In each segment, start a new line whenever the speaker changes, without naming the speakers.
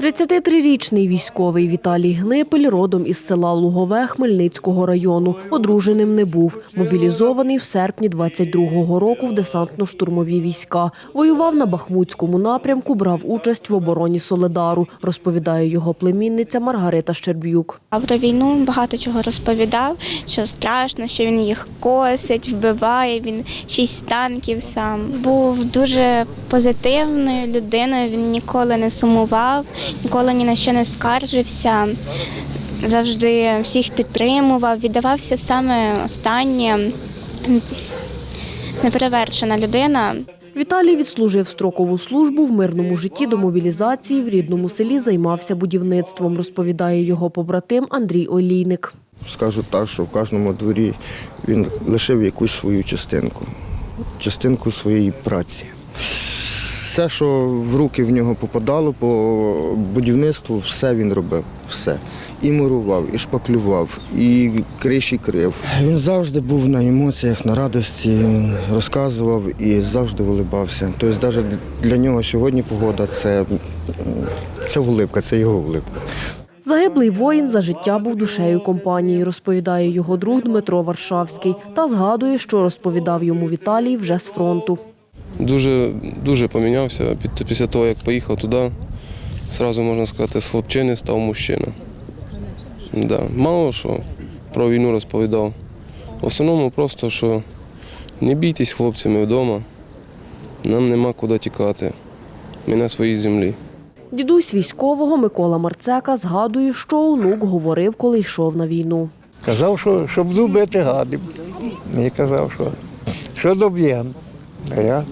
33-річний військовий Віталій Гнипель родом із села Лугове Хмельницького району. Одруженим не був. Мобілізований в серпні 22-го року в десантно-штурмові війська. Воював на Бахмутському напрямку, брав участь в обороні Соледару, розповідає його племінниця Маргарита Щерб'юк.
А про війну багато чого розповідав, що страшно, що він їх косить, вбиває. Він шість танків сам. Був дуже позитивною людиною. Він ніколи не сумував, ніколи ні на що не скаржився. Завжди всіх підтримував, віддавався саме останнє. Неперевершена людина.
Віталій відслужив строкову службу в мирному житті до мобілізації. В рідному селі займався будівництвом, розповідає його побратим Андрій Олійник.
Скажу так, що в кожному дворі він лишив якусь свою частинку, частинку своєї праці. Все, що в руки в нього попадало по будівництву, все він робив. Все. І мурував, і шпаклював, і криші крив. Він завжди був на емоціях, на радості, розказував і завжди улибався. Тобто, навіть для нього сьогодні погода це, це улипка, це його улипка.
Загиблий воїн за життя був душею компанії, розповідає його друг Дмитро Варшавський та згадує, що розповідав йому Віталій вже з фронту.
Дуже, дуже помінявся Під- після того, як поїхав туди. Зразу можна сказати, з хлопчини став мужчина. Да. Мало що про війну розповідав. В основному просто, що не бійтесь хлопцями вдома, нам нема куди тікати. Ми на своїй землі.
Дідусь військового Микола Марцека згадує, що онук говорив, коли йшов на війну.
Казав, що, що буду бити гадів. І казав, що, що доб'єм. А я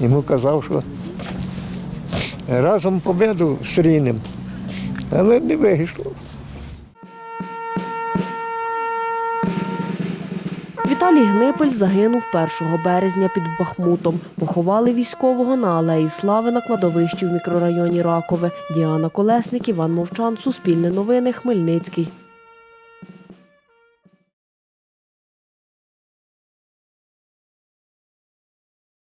йому казав, що разом победу зустрінемо. Але не вийшло.
Віталій Гнипель загинув 1 березня під Бахмутом. Поховали військового на алеї Слави на кладовищі в мікрорайоні Ракове. Діана Колесник, Іван Мовчан, Суспільне новини, Хмельницький.